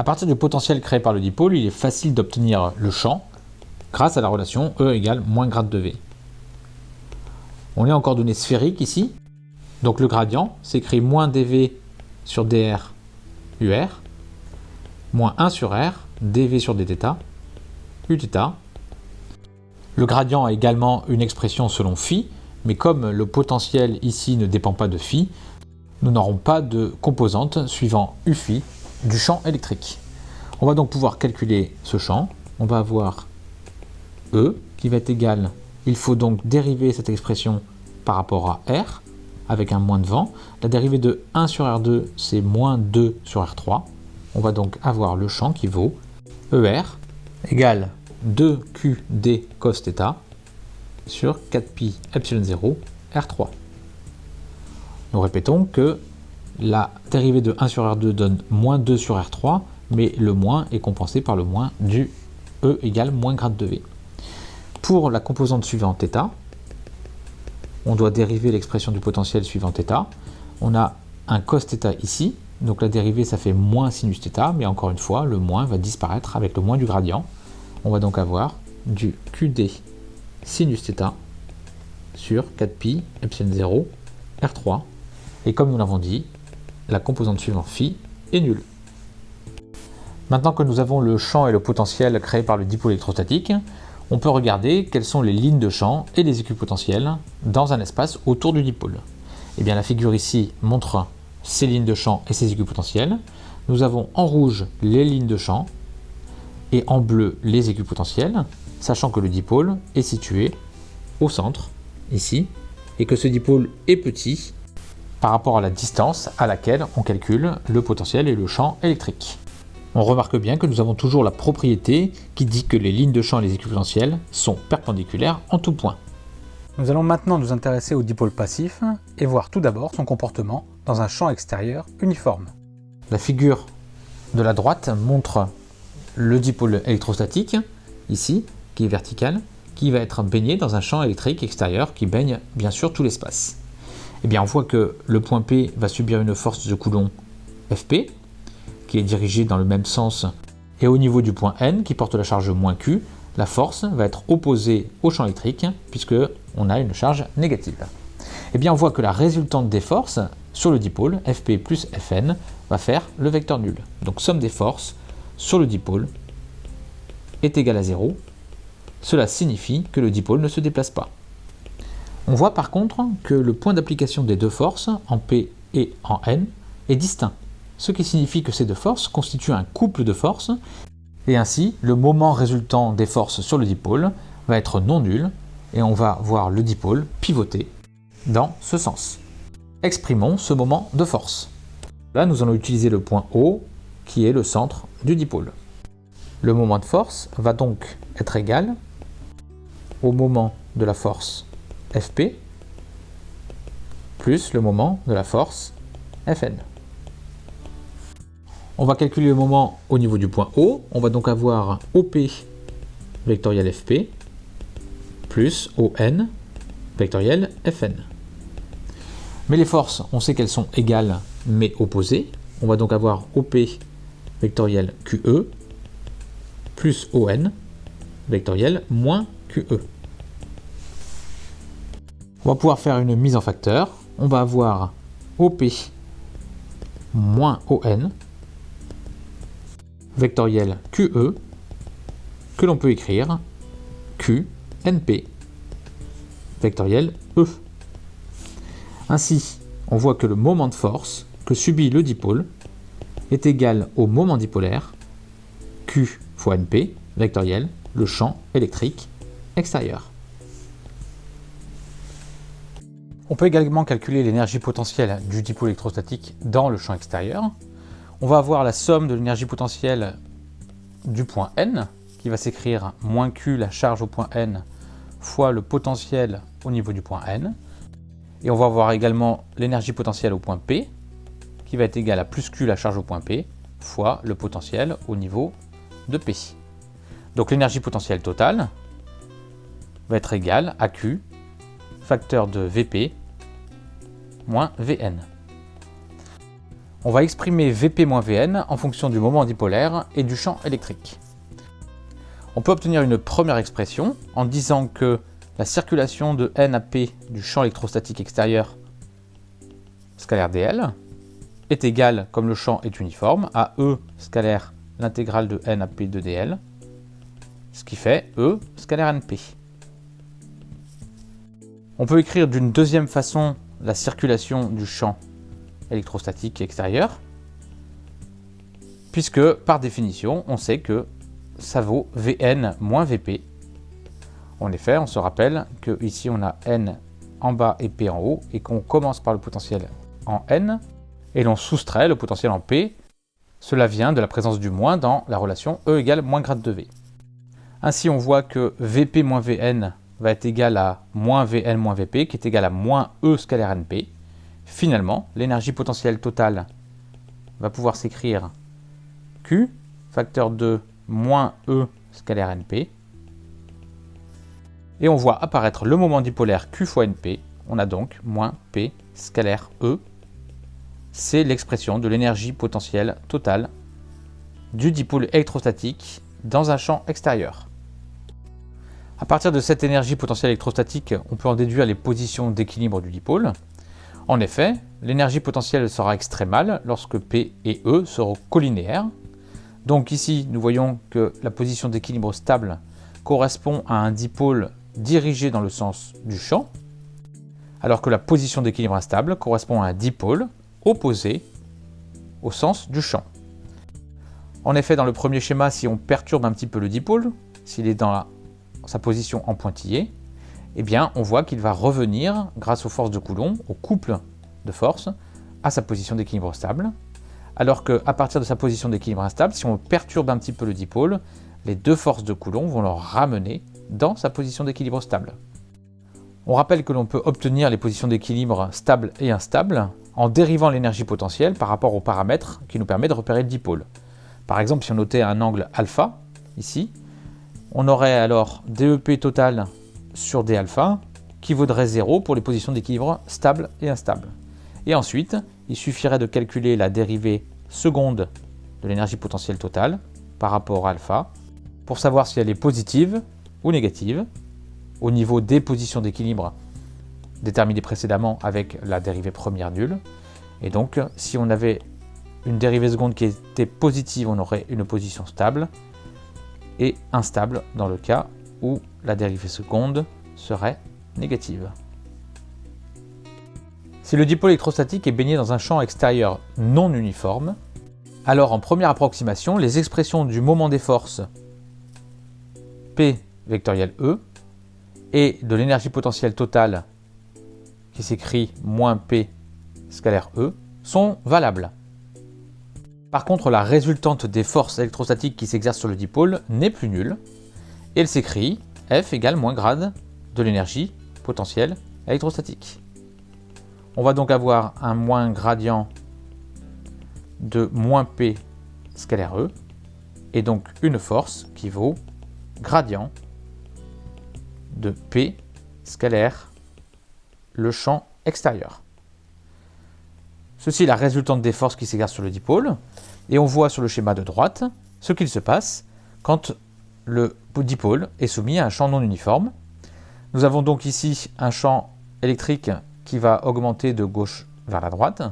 À partir du potentiel créé par le dipôle, il est facile d'obtenir le champ grâce à la relation E égale moins grade de V. On est en coordonnées sphériques ici, donc le gradient s'écrit moins dV sur dr UR, moins 1 sur R, dV sur dθ, Uθ. Le gradient a également une expression selon phi, mais comme le potentiel ici ne dépend pas de phi, nous n'aurons pas de composante suivant u phi du champ électrique. On va donc pouvoir calculer ce champ. On va avoir E qui va être égal, il faut donc dériver cette expression par rapport à R avec un moins de vent. La dérivée de 1 sur R2, c'est moins 2 sur R3. On va donc avoir le champ qui vaut ER égale 2QD cos θ sur 4pi epsilon 0 R3. Nous répétons que la dérivée de 1 sur R2 donne moins 2 sur R3, mais le moins est compensé par le moins du E égale moins grade de V. Pour la composante suivante θ, on doit dériver l'expression du potentiel suivant θ. On a un cos θ ici, donc la dérivée ça fait moins sinus θ, mais encore une fois, le moins va disparaître avec le moins du gradient. On va donc avoir du QD sinus θ sur 4pi epsilon 0 R3. Et comme nous l'avons dit, la composante suivante phi est nulle. Maintenant que nous avons le champ et le potentiel créés par le dipôle électrostatique, on peut regarder quelles sont les lignes de champ et les équipotentiels dans un espace autour du dipôle. Et eh bien, la figure ici montre ces lignes de champ et ces équipotentiels. Nous avons en rouge les lignes de champ et en bleu les équipotentiels, sachant que le dipôle est situé au centre, ici, et que ce dipôle est petit par rapport à la distance à laquelle on calcule le potentiel et le champ électrique. On remarque bien que nous avons toujours la propriété qui dit que les lignes de champ et les équipotentiels sont perpendiculaires en tout point. Nous allons maintenant nous intéresser au dipôle passif et voir tout d'abord son comportement dans un champ extérieur uniforme. La figure de la droite montre le dipôle électrostatique, ici, qui est vertical, qui va être baigné dans un champ électrique extérieur qui baigne bien sûr tout l'espace. Eh bien, on voit que le point P va subir une force de Coulomb Fp, qui est dirigée dans le même sens, et au niveau du point N, qui porte la charge moins Q, la force va être opposée au champ électrique, puisque on a une charge négative. Eh bien, on voit que la résultante des forces sur le dipôle, Fp plus Fn, va faire le vecteur nul. Donc, somme des forces sur le dipôle est égale à 0. Cela signifie que le dipôle ne se déplace pas. On voit par contre que le point d'application des deux forces, en P et en N, est distinct, ce qui signifie que ces deux forces constituent un couple de forces, et ainsi le moment résultant des forces sur le dipôle va être non nul, et on va voir le dipôle pivoter dans ce sens. Exprimons ce moment de force. Là, nous allons utiliser le point O, qui est le centre du dipôle. Le moment de force va donc être égal au moment de la force Fp plus le moment de la force Fn. On va calculer le moment au niveau du point O. On va donc avoir OP vectoriel Fp plus ON vectoriel Fn. Mais les forces, on sait qu'elles sont égales mais opposées. On va donc avoir OP vectoriel QE plus ON vectoriel moins QE. On va pouvoir faire une mise en facteur. On va avoir OP moins ON vectoriel QE que l'on peut écrire QNP vectoriel E. Ainsi, on voit que le moment de force que subit le dipôle est égal au moment dipolaire Q fois NP vectoriel le champ électrique extérieur. On peut également calculer l'énergie potentielle du dipôle électrostatique dans le champ extérieur. On va avoir la somme de l'énergie potentielle du point N, qui va s'écrire moins Q la charge au point N fois le potentiel au niveau du point N. Et on va avoir également l'énergie potentielle au point P, qui va être égale à plus Q la charge au point P, fois le potentiel au niveau de P. Donc l'énergie potentielle totale va être égale à Q facteur de Vp Vn. on va exprimer Vp-Vn en fonction du moment dipolaire et du champ électrique. On peut obtenir une première expression en disant que la circulation de N à P du champ électrostatique extérieur scalaire dl est égale, comme le champ est uniforme, à E scalaire l'intégrale de N à P de dl, ce qui fait E scalaire NP. On peut écrire d'une deuxième façon la circulation du champ électrostatique extérieur, puisque par définition, on sait que ça vaut Vn moins Vp. En effet, on se rappelle que ici on a N en bas et P en haut, et qu'on commence par le potentiel en N, et l'on soustrait le potentiel en P. Cela vient de la présence du moins dans la relation E égale moins grade de V. Ainsi, on voit que Vp moins Vn va être égal à moins Vn moins Vp, qui est égal à moins E scalaire Np. Finalement, l'énergie potentielle totale va pouvoir s'écrire Q, facteur de moins E scalaire Np. Et on voit apparaître le moment dipolaire Q fois Np. On a donc moins P scalaire E. C'est l'expression de l'énergie potentielle totale du dipôle électrostatique dans un champ extérieur. À partir de cette énergie potentielle électrostatique, on peut en déduire les positions d'équilibre du dipôle. En effet, l'énergie potentielle sera extrémale lorsque P et E seront collinéaires. Donc ici, nous voyons que la position d'équilibre stable correspond à un dipôle dirigé dans le sens du champ, alors que la position d'équilibre instable correspond à un dipôle opposé au sens du champ. En effet, dans le premier schéma, si on perturbe un petit peu le dipôle, s'il est dans sa position en pointillé, eh bien, on voit qu'il va revenir, grâce aux forces de Coulomb, au couple de forces, à sa position d'équilibre stable. Alors qu'à partir de sa position d'équilibre instable, si on perturbe un petit peu le dipôle, les deux forces de Coulomb vont le ramener dans sa position d'équilibre stable. On rappelle que l'on peut obtenir les positions d'équilibre stable et instable en dérivant l'énergie potentielle par rapport aux paramètres qui nous permet de repérer le dipôle. Par exemple, si on notait un angle alpha, ici, on aurait alors DEP total sur d alpha qui vaudrait 0 pour les positions d'équilibre stable et instable. Et ensuite, il suffirait de calculer la dérivée seconde de l'énergie potentielle totale par rapport à alpha pour savoir si elle est positive ou négative au niveau des positions d'équilibre déterminées précédemment avec la dérivée première nulle. Et donc, si on avait une dérivée seconde qui était positive, on aurait une position stable et instable dans le cas où la dérivée seconde serait négative. Si le dipôle électrostatique est baigné dans un champ extérieur non uniforme, alors en première approximation, les expressions du moment des forces P vectoriel E et de l'énergie potentielle totale qui s'écrit moins P scalaire E sont valables. Par contre, la résultante des forces électrostatiques qui s'exercent sur le dipôle n'est plus nulle, et elle s'écrit F égale moins grade de l'énergie potentielle électrostatique. On va donc avoir un moins gradient de moins P scalaire E, et donc une force qui vaut gradient de P scalaire le champ extérieur. Ceci est la résultante des forces qui s'exercent sur le dipôle, et on voit sur le schéma de droite ce qu'il se passe quand le dipôle est soumis à un champ non uniforme. Nous avons donc ici un champ électrique qui va augmenter de gauche vers la droite.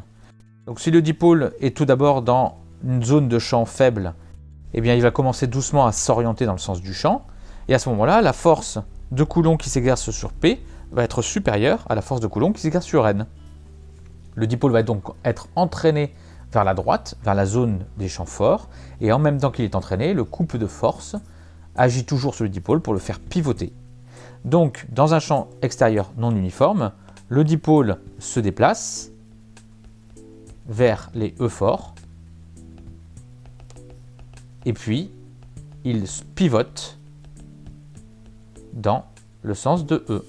Donc si le dipôle est tout d'abord dans une zone de champ faible, eh bien il va commencer doucement à s'orienter dans le sens du champ. Et à ce moment-là, la force de Coulomb qui s'exerce sur P va être supérieure à la force de Coulomb qui s'exerce sur N. Le dipôle va donc être entraîné vers la droite, vers la zone des champs forts, et en même temps qu'il est entraîné, le couple de force agit toujours sur le dipôle pour le faire pivoter. Donc, dans un champ extérieur non uniforme, le dipôle se déplace vers les E forts, et puis il pivote dans le sens de E.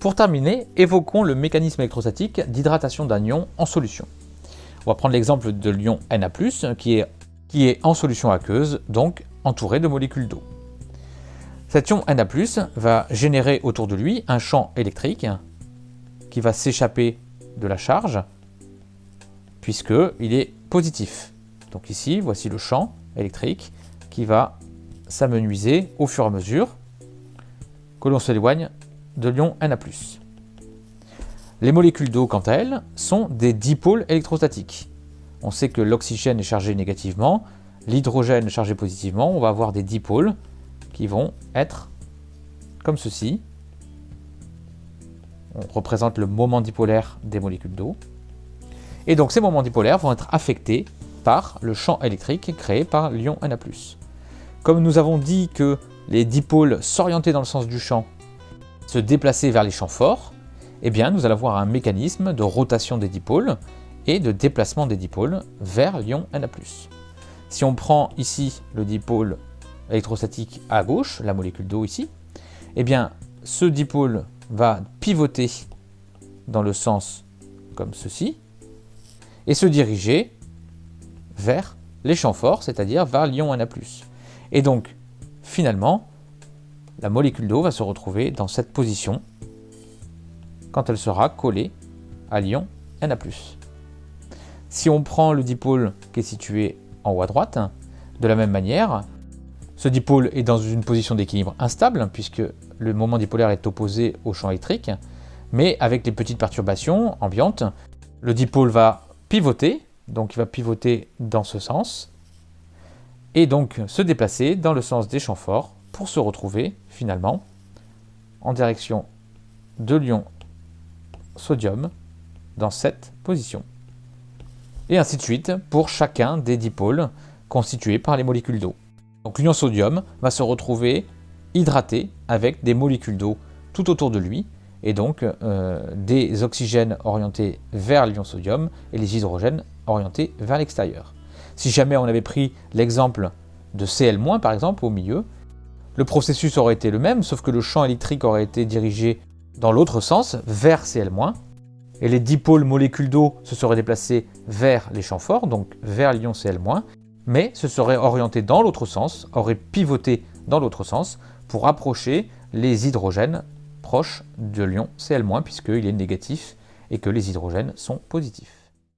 Pour terminer, évoquons le mécanisme électrostatique d'hydratation d'un ion en solution. On va prendre l'exemple de l'ion Na+, qui est, en solution aqueuse, donc entouré de molécules d'eau. Cet ion Na+, va générer autour de lui un champ électrique qui va s'échapper de la charge puisqu'il est positif. Donc ici, voici le champ électrique qui va s'amenuiser au fur et à mesure que l'on s'éloigne de l'ion Na+. Les molécules d'eau, quant à elles, sont des dipôles électrostatiques. On sait que l'oxygène est chargé négativement, l'hydrogène chargé positivement, on va avoir des dipôles qui vont être comme ceci. On représente le moment dipolaire des molécules d'eau. Et donc ces moments dipolaires vont être affectés par le champ électrique créé par l'ion Na+. Comme nous avons dit que les dipôles s'orientaient dans le sens du champ se déplacer vers les champs forts, eh bien nous allons avoir un mécanisme de rotation des dipôles et de déplacement des dipôles vers l'ion Na+. Si on prend ici le dipôle électrostatique à gauche, la molécule d'eau ici, eh bien ce dipôle va pivoter dans le sens comme ceci et se diriger vers les champs forts, c'est-à-dire vers l'ion Na+. Et donc, finalement, la molécule d'eau va se retrouver dans cette position. Quand elle sera collée à l'ion Na+. Si on prend le dipôle qui est situé en haut à droite, de la même manière, ce dipôle est dans une position d'équilibre instable, puisque le moment dipolaire est opposé au champ électrique, mais avec les petites perturbations ambiantes, le dipôle va pivoter, donc il va pivoter dans ce sens, et donc se déplacer dans le sens des champs forts pour se retrouver finalement en direction de l'ion sodium dans cette position. Et ainsi de suite pour chacun des dipôles constitués par les molécules d'eau. Donc l'ion sodium va se retrouver hydraté avec des molécules d'eau tout autour de lui, et donc euh, des oxygènes orientés vers l'ion sodium et les hydrogènes orientés vers l'extérieur. Si jamais on avait pris l'exemple de Cl- par exemple au milieu, le processus aurait été le même, sauf que le champ électrique aurait été dirigé dans l'autre sens, vers Cl-, et les dipôles molécules d'eau se seraient déplacés vers les champs forts, donc vers l'ion Cl-, mais se serait orienté dans l'autre sens, aurait pivoté dans l'autre sens pour approcher les hydrogènes proches de l'ion Cl-, puisqu'il est négatif et que les hydrogènes sont positifs.